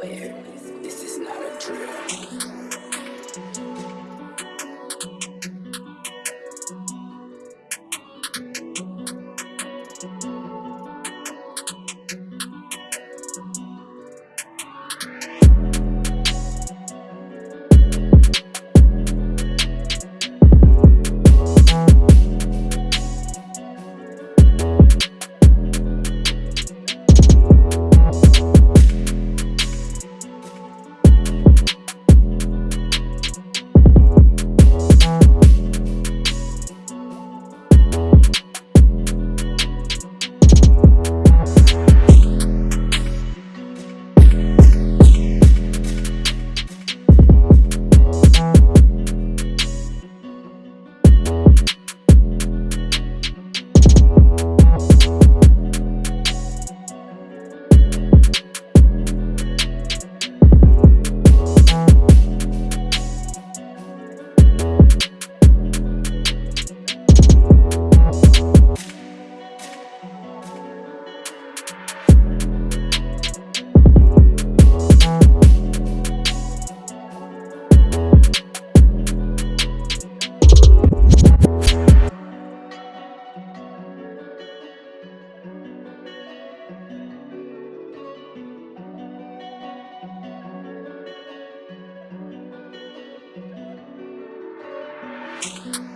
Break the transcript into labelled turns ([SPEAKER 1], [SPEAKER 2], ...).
[SPEAKER 1] this is not a drill. Bye.